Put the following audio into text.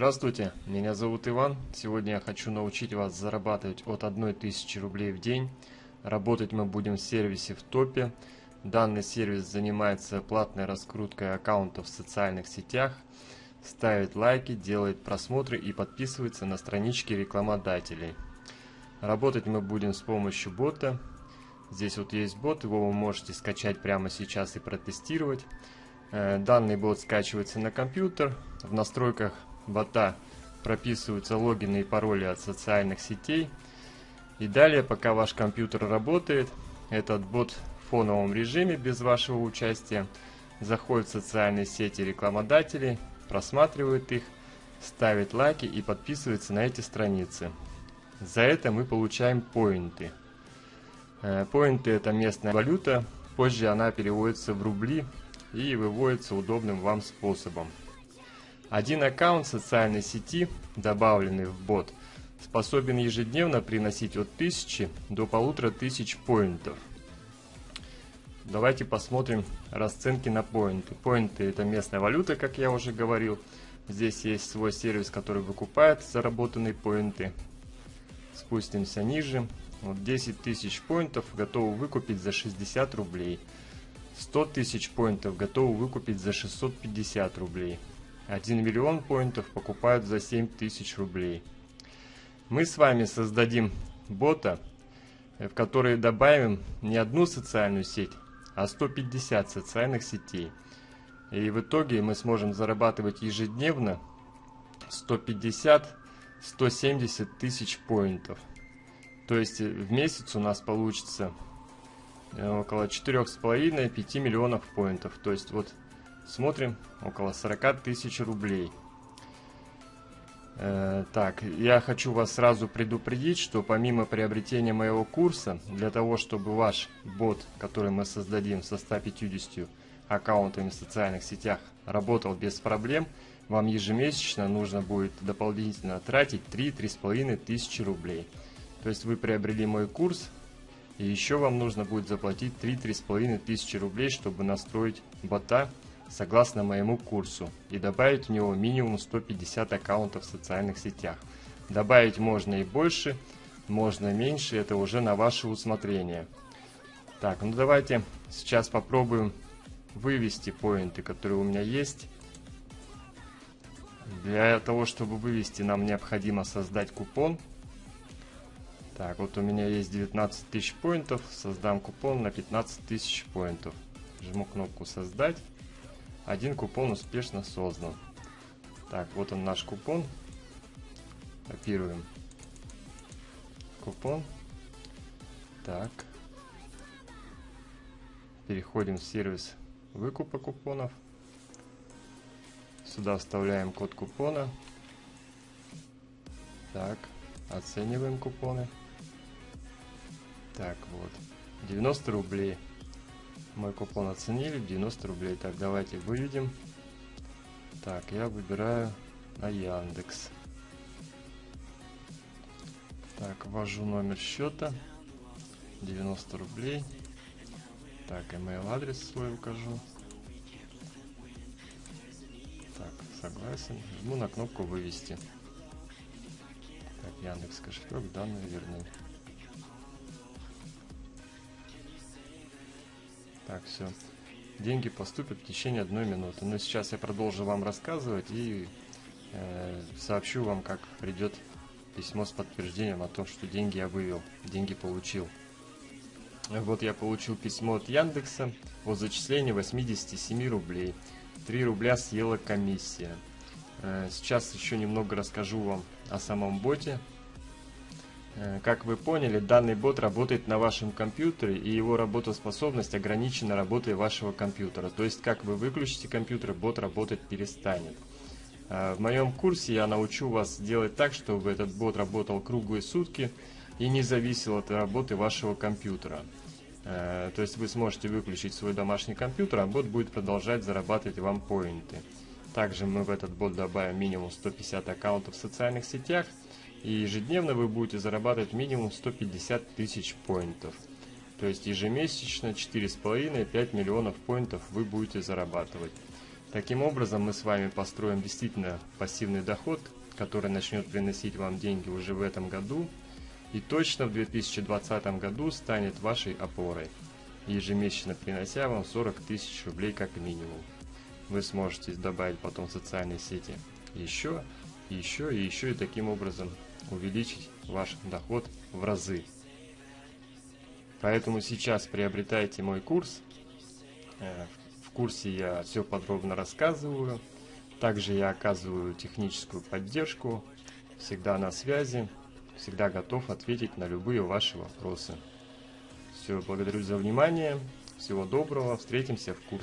Здравствуйте, меня зовут Иван. Сегодня я хочу научить вас зарабатывать от 1000 рублей в день. Работать мы будем в сервисе в топе. Данный сервис занимается платной раскруткой аккаунтов в социальных сетях, ставит лайки, делает просмотры и подписывается на странички рекламодателей. Работать мы будем с помощью бота. Здесь вот есть бот, его вы можете скачать прямо сейчас и протестировать. Э, данный бот скачивается на компьютер. В настройках бота прописываются логины и пароли от социальных сетей. И далее, пока ваш компьютер работает, этот бот в фоновом режиме без вашего участия заходит в социальные сети рекламодателей, просматривает их, ставит лайки и подписывается на эти страницы. За это мы получаем поинты. Э, поинты это местная валюта, позже она переводится в рубли и выводится удобным вам способом. Один аккаунт социальной сети, добавленный в бот, способен ежедневно приносить от 1000 до 1500 поинтов. Давайте посмотрим расценки на поинты. Поинты это местная валюта, как я уже говорил. Здесь есть свой сервис, который выкупает заработанные поинты. Спустимся ниже. Вот 10 тысяч поинтов готовы выкупить за 60 рублей. 100 тысяч поинтов готовы выкупить за 650 рублей. 1 миллион поинтов покупают за 7 тысяч рублей. Мы с вами создадим бота, э, в который добавим не одну социальную сеть, а 150 социальных сетей. И в итоге мы сможем зарабатывать ежедневно 150-170 тысяч поинтов. То есть э, в месяц у нас получится э, около 4,5-5 миллионов поинтов. То есть вот Смотрим, около 40 тысяч рублей. Э, так, я хочу вас сразу предупредить, что помимо приобретения моего курса, для того, чтобы ваш бот, который мы создадим со 150 аккаунтами в социальных сетях, работал без проблем, вам ежемесячно нужно будет дополнительно тратить 3-3,5 тысячи рублей. То есть вы приобрели мой курс, и еще вам нужно будет заплатить 3-3,5 тысячи рублей, чтобы настроить бота согласно моему курсу и добавить в него минимум 150 аккаунтов в социальных сетях. Добавить можно и больше, можно меньше, это уже на ваше усмотрение. Так, ну давайте сейчас попробуем вывести поинты, которые у меня есть. Для того, чтобы вывести, нам необходимо создать купон. Так, вот у меня есть 19 тысяч поинтов, создам купон на 15 тысяч поинтов. Жму кнопку «Создать». Один купон успешно создан. Так, вот он наш купон. Копируем купон. Так. Переходим в сервис выкупа купонов. Сюда вставляем код купона. Так, оцениваем купоны. Так, вот. 90 рублей. Мой купон оценили, 90 рублей. Так, давайте выведем. Так, я выбираю на Яндекс. Так, ввожу номер счета. 90 рублей. Так, email адрес свой укажу. Так, согласен. Жму на кнопку вывести. Так, Яндекс кошелек, данные верны. Так, все. Деньги поступят в течение одной минуты. Но сейчас я продолжу вам рассказывать и э, сообщу вам, как придет письмо с подтверждением о том, что деньги я вывел, деньги получил. Вот я получил письмо от Яндекса о зачислении 87 рублей. 3 рубля съела комиссия. Э, сейчас еще немного расскажу вам о самом боте. Э, как вы поняли, данный бот работает на вашем компьютере, и его работоспособность ограничена работой вашего компьютера. То есть, как вы выключите компьютер, бот работать перестанет. Э, в моем курсе я научу вас делать так, чтобы этот бот работал круглые сутки и не зависел от работы вашего компьютера. Э, то есть вы сможете выключить свой домашний компьютер, а бот будет продолжать зарабатывать вам поинты. Также мы в этот бот добавим минимум 150 аккаунтов в социальных сетях – и ежедневно вы будете зарабатывать минимум 150 тысяч поинтов. То есть ежемесячно 4,5-5 миллионов поинтов вы будете зарабатывать. Таким образом, мы с вами построим действительно пассивный доход, который начнет приносить вам деньги уже в этом году и точно в 2020 году станет вашей опорой, ежемесячно принося вам 40 тысяч рублей как минимум. Вы сможете добавить потом в социальные сети еще, еще и еще и таким образом увеличить ваш доход в разы. Поэтому сейчас приобретайте мой курс. Э, в курсе я все подробно рассказываю. Также я оказываю техническую поддержку. Всегда на связи. Всегда готов ответить на любые ваши вопросы. Все, благодарю за внимание. Всего доброго. Встретимся в курсе.